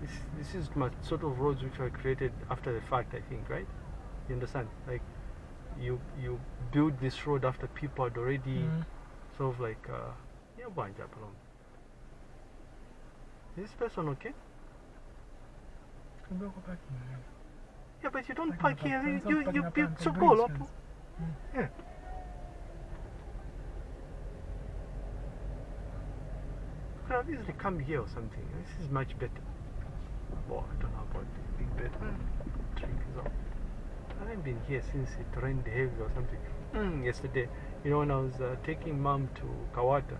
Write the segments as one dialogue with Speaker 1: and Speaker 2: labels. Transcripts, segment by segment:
Speaker 1: this this is my sort of roads which were created after the fact. I think, right? You understand? Like you you build this road after people had already
Speaker 2: Mm.
Speaker 1: sort of like uh, yeah. Is this person okay?
Speaker 2: Kumbe uko parking, man.
Speaker 1: Yeah, but you don't park here. You you, you build so cool. Yeah. Could have easily come here or something. This is much better. Oh, I don't know about this big bed. Trick is up. I haven't been here since it rained heavy or something. Mm, yesterday, you know, when I was uh, taking mom to Kabwata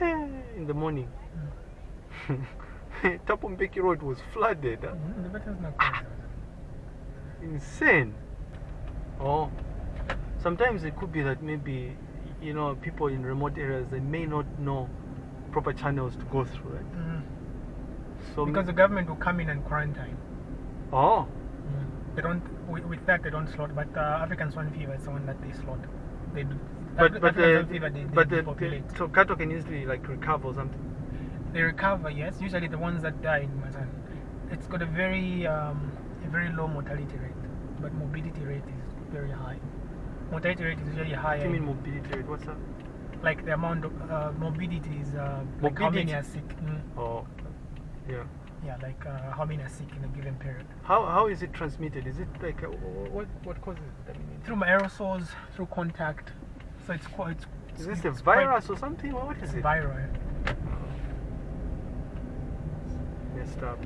Speaker 1: eh, in the morning, Tapumbeki Road was flooded. huh?
Speaker 2: Mm, the not quite
Speaker 1: insane. Oh, sometimes it could be that maybe you know people in remote areas they may not know proper channels to go through, right?
Speaker 2: mm.
Speaker 1: So
Speaker 2: Because the government will come in and quarantine.
Speaker 1: oh,
Speaker 2: They don't, with, with that, they don't slaughter. But uh, African swine fever is the one that they slaughter. They do.
Speaker 1: but but
Speaker 2: African swine fever, they,
Speaker 1: but
Speaker 2: they
Speaker 1: the, so cattle can easily like recover or something.
Speaker 2: They recover, yes. Usually the ones that die in Mazan, it's got a very, um, a very low mortality rate, but morbidity rate is very high. Mortality rate is usually
Speaker 1: What
Speaker 2: higher.
Speaker 1: do you mean mobility rate? What's that?
Speaker 2: like the amount of uh, morbidity is uh, like how many are sick. Mm.
Speaker 1: Oh, yeah.
Speaker 2: Yeah, like uh, how many are sick in a given period.
Speaker 1: How how is it transmitted? Is it like uh, what what causes it? I mean,
Speaker 2: Through aerosols, through contact. So it's quite. It's,
Speaker 1: is this a virus or something? Or what is it?
Speaker 2: viral. yeah.
Speaker 1: Messed up.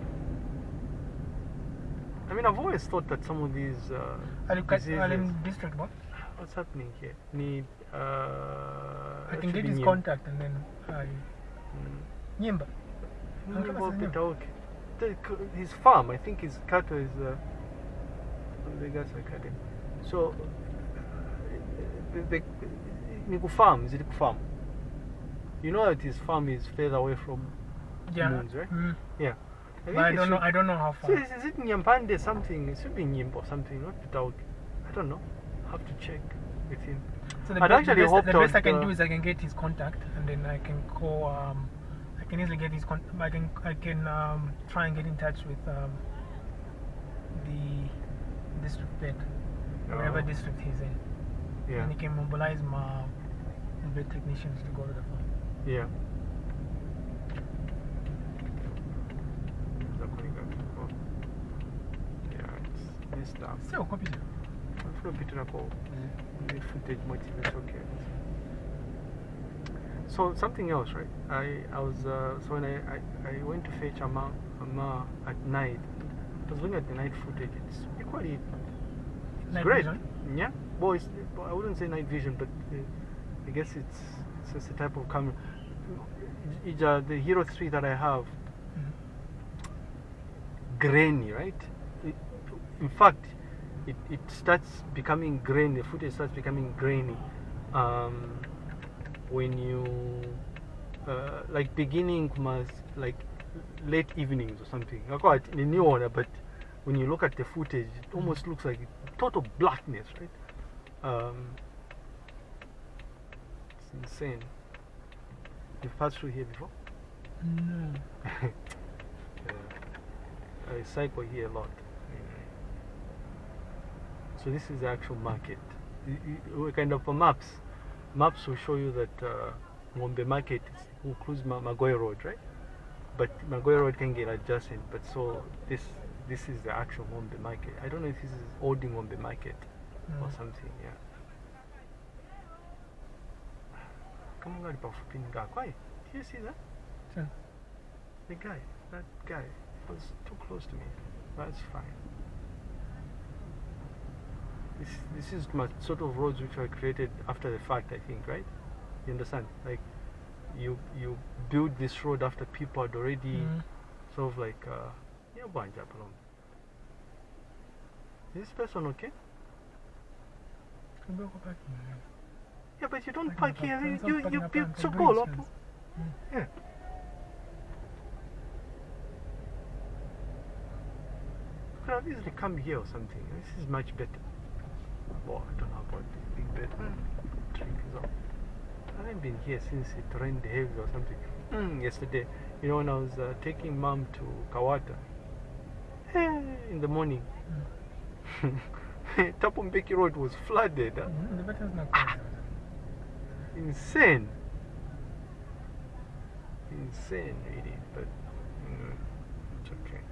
Speaker 1: I mean, I've always thought that some of these uh,
Speaker 2: Are you cut-
Speaker 1: diseases.
Speaker 2: are in district what?
Speaker 1: What's happening here? Need. Uh,
Speaker 2: I can get his contact and then I.
Speaker 1: Mm.
Speaker 2: Nyimba.
Speaker 1: Nyimba
Speaker 2: Uncle Nyimba.
Speaker 1: Peter, okay. The- His farm, I think his cattle is. Uh, Vegas Academy. So, the, the, ni kufarm, is it kufarm? You know that his farm is further away from
Speaker 2: Yeah.
Speaker 1: Moons, right?
Speaker 2: Mm.
Speaker 1: Yeah.
Speaker 2: But I don't know. I don't know how
Speaker 1: So
Speaker 2: far.
Speaker 1: is, is it Nyampande something? It should be Nyimbo or something, not Petauke. I don't know. have to check with him.
Speaker 2: So the,
Speaker 1: I'd
Speaker 2: be-
Speaker 1: actually
Speaker 2: the best,
Speaker 1: hoped
Speaker 2: the
Speaker 1: I
Speaker 2: best I can
Speaker 1: uh,
Speaker 2: do is I can get his contact and then I can call. Um, I can easily get his con. I can I can um, try and get in touch with um, the district whatever
Speaker 1: Oh.
Speaker 2: district he's in,
Speaker 1: Yeah.
Speaker 2: and he can mobilize my vet technicians to go to the farm.
Speaker 1: Yeah. Zakunika. Oh. Yeah, it's messed up.
Speaker 2: So copy.
Speaker 1: Funa kupitirako the footage motive it's okay. So something else, right? I I was uh, so when I, I, I went to fetch Ama Ama at night. I was looking at the night footage. It's equally it's
Speaker 2: Night
Speaker 1: great.
Speaker 2: vision?
Speaker 1: Yeah. Well, it's, I wouldn't say night vision, but uh, I guess it's it's just a type of camera. It's, uh, the Hero 3 that I have,
Speaker 2: Mhm.
Speaker 1: grainy, right? It, in fact, it, it starts becoming grainy, the footage starts becoming grainy um, when you, uh, like beginning must, like late evenings or something. I call it the new order but when you look at the footage, it almost looks like total blackness, right? Um, it's insane. You've passed through here before?
Speaker 2: No.
Speaker 1: Yeah. I cycle here a lot. So this is the actual market. Kind of uh, maps. Maps will show you that uh, Ngombe Market includes Ma- Magoy Road, right? But Magoy Road can get adjacent. But so this this is the actual Ngombe Market. I don't know if this is old Ngombe Market or
Speaker 2: Mm.
Speaker 1: something. Yeah. Come on. Do you see that?
Speaker 2: So,
Speaker 1: The guy, that guy, was too close to me. That's fine. This, this is my sort of roads which were created after the fact, I think, right? You understand? Like, you you build this road after people had already
Speaker 2: mm.
Speaker 1: sort of like, uh, yeah. Is this person okay?
Speaker 2: Kumbe uko parking, man.
Speaker 1: Yeah, but you don't park here. You, you, you build so cool. Yeah. Could have easily come here or something. This is much better. I don't know about this big bed. Trick is up. I haven't been here since it rained heavy or something. mm, yesterday. You know, when I was uh, taking mom to Kabwata eh, in the morning,
Speaker 2: Mm.
Speaker 1: Tapumbeki Road was flooded. huh?
Speaker 2: Mm, The not closed.
Speaker 1: Insane. Insane, really. But mm, it's okay.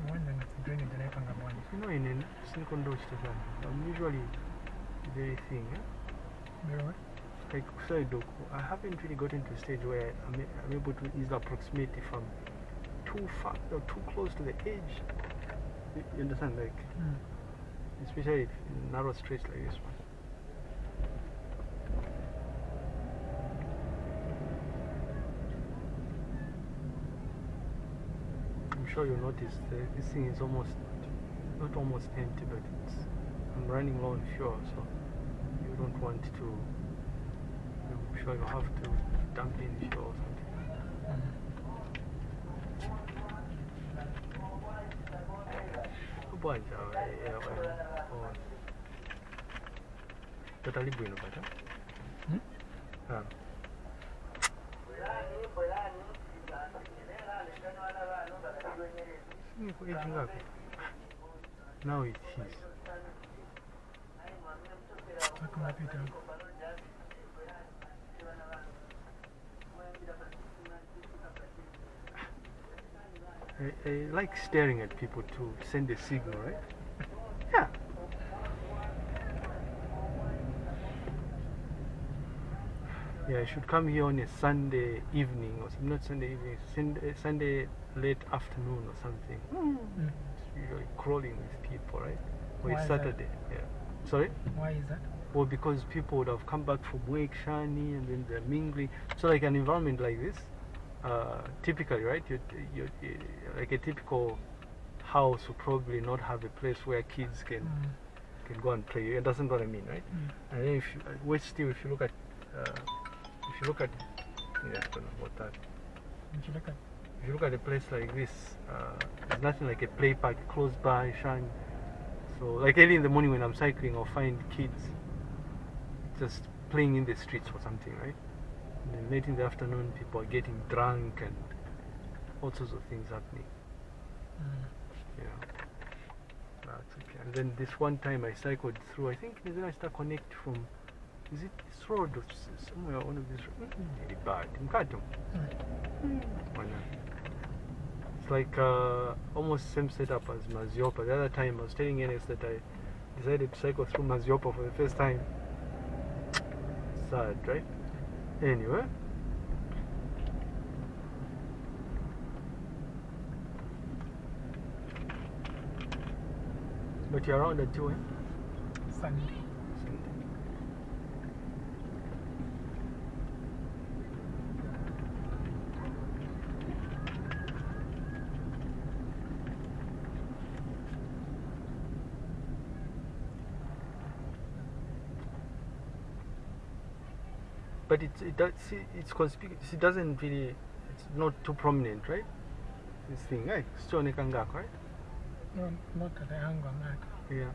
Speaker 2: I'm wondering if the drainage and everything are one.
Speaker 1: You know, in a silicon dose, I'm usually very thin. eh?
Speaker 2: Very what?
Speaker 1: Like I haven't really gotten to a stage where I'm, I'm able to easily approximate if I'm too far or too close to the edge. You, you understand? Like,
Speaker 2: Mm.
Speaker 1: especially if in narrow streets like this one. I'm sure you'll notice the, this thing is almost, not almost empty, but it's, I'm running low on fuel, so you don't want to, I'm sure you have to dump in fuel or something. Bwanja, uh, yeah, well, oh. Totally hmm bueno, but, huh?
Speaker 2: Hmm?
Speaker 1: Ah. Singekho age ngaphi? Now it is.
Speaker 2: Welcome back, Peter.
Speaker 1: I, I like staring at people to send a signal, right? Yeah. Yeah, I should come here on a Sunday evening or some- not Sunday evening, Sunday, Sunday late afternoon or something.
Speaker 2: Mm.
Speaker 1: It's usually crawling with people, right? Or
Speaker 2: Why
Speaker 1: it's? Saturday. Yeah. Sorry?
Speaker 2: Why is that?
Speaker 1: Well, because people would have come back from work, shiny, and then they're mingling. So, like an environment like this, uh, typically, right? You, you, you, like a typical house would probably not have a place where kids can
Speaker 2: Mm.
Speaker 1: can go and play. You understand what I mean, right?
Speaker 2: Mm.
Speaker 1: And then if you, uh, wait still, if you look at, uh, if you look at, yeah, I don't know what that.
Speaker 2: Did you look at?
Speaker 1: If you look at a place like this, uh, there's nothing like a play park close by, shiny. So, like early in the morning when I'm cycling, I'll find kids just playing in the streets or something, right? And then late in the afternoon, people are getting drunk and all sorts of things happening.
Speaker 2: Mm.
Speaker 1: know. That's okay. And then this one time I cycled through, I think is I start connect from, is it this road or somewhere, one of these, mm, really bad, Mkato.
Speaker 2: Mm.
Speaker 1: It's like uh, almost same setup as Maziopa. The other time I was telling Enes that I decided to cycle through Maziopa for the first time. Sad, right? Anyway. But you're around until when?
Speaker 2: Sunday.
Speaker 1: Sunday. But it's it does see it's conspicuous. It doesn't really. It's not too prominent, right? This thing, right? Still nekangako, right?
Speaker 2: No, not at the angle.
Speaker 1: Yeah.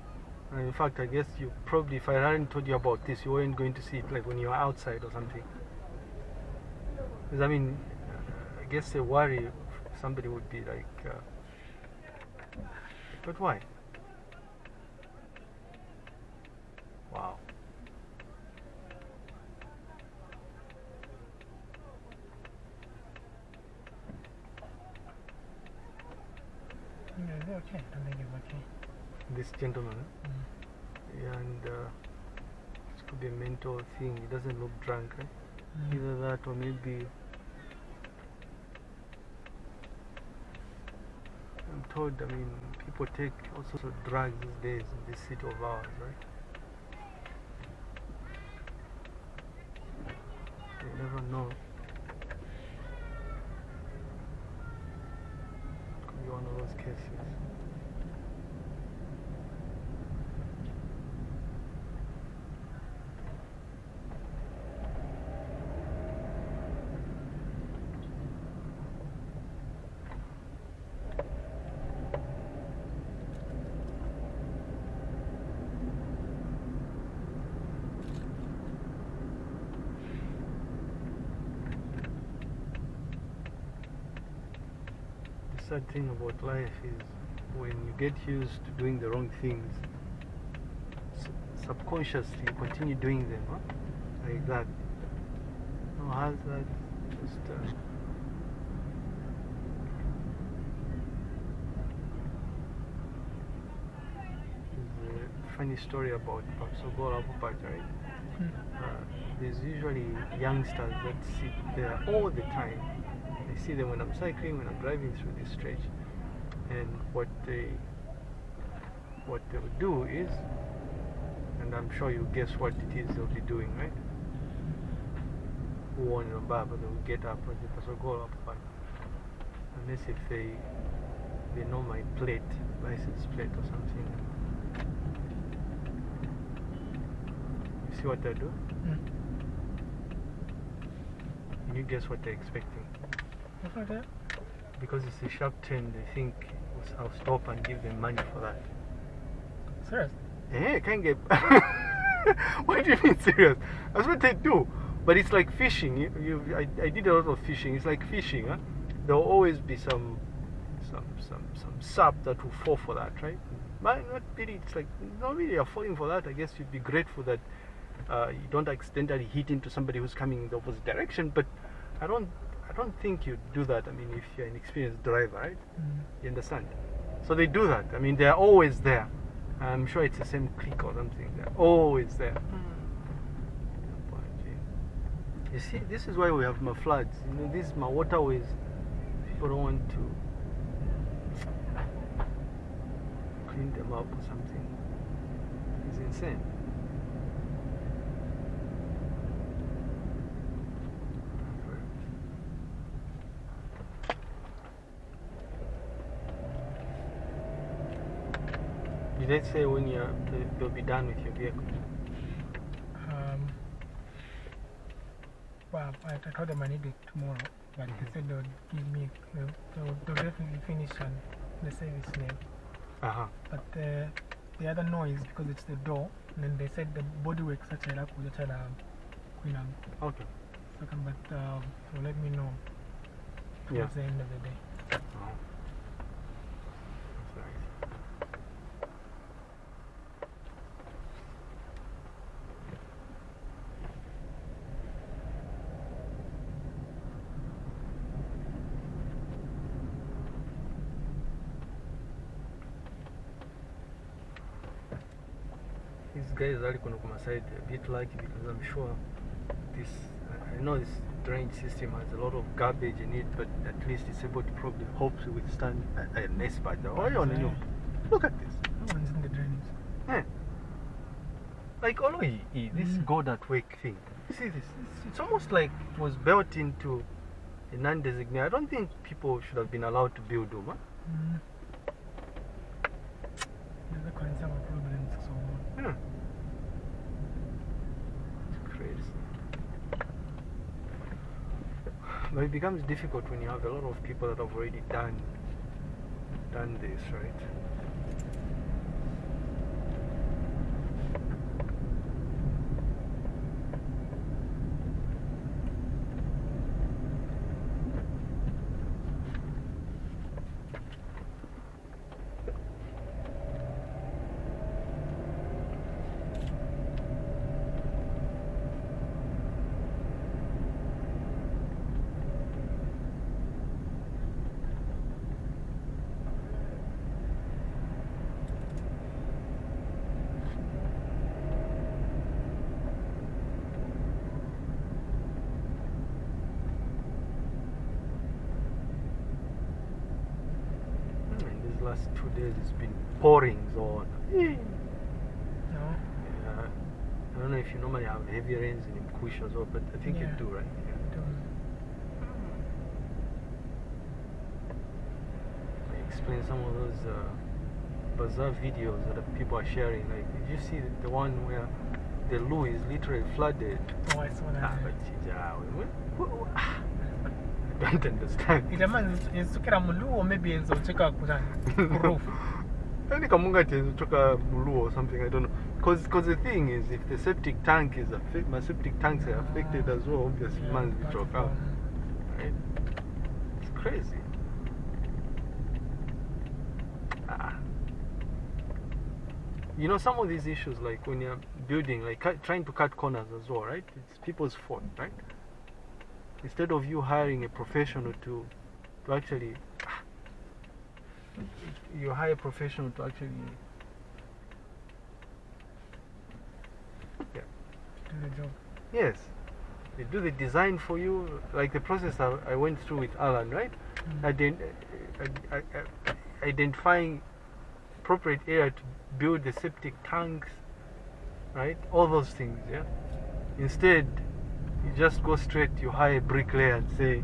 Speaker 1: And in fact, I guess you probably, if I hadn't told you about this, you weren't going to see it like when you were outside or something. Because I mean, I guess a worry somebody would be like, uh, but why? Wow.
Speaker 2: Yeah, it's okay. I think it's okay.
Speaker 1: This gentleman.
Speaker 2: Mm.
Speaker 1: yeah, and uh, this could be a mental thing. He doesn't look drunk, right?
Speaker 2: Mm.
Speaker 1: Either that or maybe I'm told, I mean, people take all sorts of drugs these days in this city of ours, right? You never know. One sad thing about life is when you get used to doing the wrong things, subconsciously you continue doing them, huh? like that. No hazard, just. Uh, a funny story about Papsogol Abupat, right?
Speaker 2: Mm.
Speaker 1: uh, there's usually youngsters that sit there all the time. I see them when I'm cycling, when I'm driving through this stretch, and what they what they'll do is, and I'm sure you guess what it is they'll be doing, right? One baba they'll get up and they go up, but unless if they they know my plate, license plate or something. You see what they do?
Speaker 2: Mm.
Speaker 1: Can you guess what they're expecting?
Speaker 2: What's that there?
Speaker 1: Because it's a sharp turn, they think I'll stop and give them money for that.
Speaker 2: Serious?
Speaker 1: Eh, can't get. what do you mean serious? That's what they do. But it's like fishing. You, you, I, I did a lot of fishing. It's like fishing, huh? There will always be some, some, some, some sap that will fall for that, right? But not really. It's like not really. You're falling for that. I guess you'd be grateful that uh, you don't accidentally hit into somebody who's coming in the opposite direction. But I don't. I don't think you'd do that. I mean, if you're an experienced driver, right?
Speaker 2: Mm.
Speaker 1: You understand? So they do that. I mean, they're always there. I'm sure it's the same clique or something. They're always there. You see, this is why we have my floods. You know, these my waterways. People don't want to clean them up or something. It's insane. Did they say when you're, they- they'll be done with your vehicle?
Speaker 2: Um, well, I, told them I need it tomorrow, but they said they'll give me, they'll, they'll, they'll definitely finish on the service name.
Speaker 1: Uh huh.
Speaker 2: But uh, the other noise, because it's the door, and then they said the bodywork such a like with each Queen and
Speaker 1: Okay.
Speaker 2: second, but um, they'll let me know
Speaker 1: Yeah.
Speaker 2: towards the end of the day.
Speaker 1: Uh-huh. That's These guys are going to come aside a bit lucky because I'm sure this, I- I know this drainage system has a lot of garbage in it, but at least it's able to probably hope to withstand a, a nice part. Oh, yeah, no, no. Look at this.
Speaker 2: No one's in the drainage.
Speaker 1: Eh. Like, all this
Speaker 2: Mm.
Speaker 1: go that wake thing. See this? It's, it's almost like it was built into a non designated. I don't think people should have been allowed to build them. Huh?
Speaker 2: Mm. There's a concern of problems, so
Speaker 1: Yeah. It's crazy. But it becomes difficult when you have a lot of people that have already done done this, right? Hmm, In these last two days, it's been pouring on.
Speaker 2: no.
Speaker 1: Yeah. I don't know if you normally have heavy rains in Mkush as well, but I think
Speaker 2: Yeah.
Speaker 1: you do, right? Yeah.
Speaker 2: Don't.
Speaker 1: I explain some of those uh, bizarre videos that people are sharing. Like, did you see the one where the Loo is literally flooded?
Speaker 2: Oh, I saw that.
Speaker 1: Ah, but yeah, don't understand.
Speaker 2: It ila manje yenzukira or maybe yenza ucheka kutani roof
Speaker 1: any kamungathi yenza ucheka muluo or something i don't know. Because because the thing is if the septic tank is affected my septic tanks are affected as well obviously
Speaker 2: yeah, manje
Speaker 1: choke out right? It's crazy. Ah. You know some of these issues like when you're building like trying to cut corners as well right? It's people's fault right? Instead of you hiring a professional to to actually you hire a professional to actually yeah.
Speaker 2: Do the job.
Speaker 1: yes they do the design for you like the process I, I went through with Alan right
Speaker 2: Mm.
Speaker 1: Ident- uh, uh, uh, identifying appropriate area to build the septic tanks, right? All those things, yeah. Instead, you just go straight, you hire a bricklayer and say,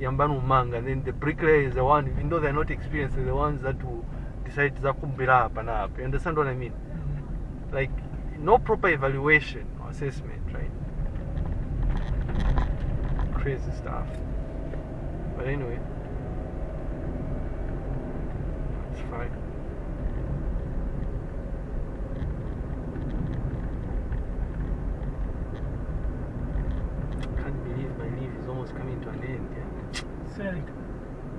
Speaker 1: Yambanu Manga, and then the bricklayer is the one, even though they're not experienced, they're the ones that will decide to kumbira up and up. You understand what I mean?
Speaker 2: Mhm.
Speaker 1: Like, no proper evaluation or assessment, right? Crazy stuff. But anyway, it's fine. Can't believe my leave is almost coming to an end. Yeah.
Speaker 2: Sell it.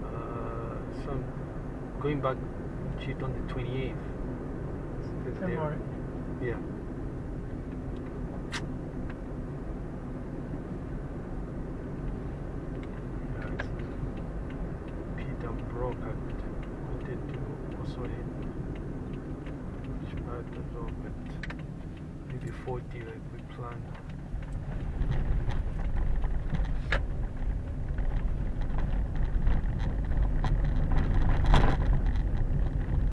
Speaker 1: Uh, so I'm back it on the 28th. It's Thursday.
Speaker 2: February.
Speaker 1: Yeah. Yeah, Peter broke. I wanted to also hit which part as well, but maybe 40 like we planned.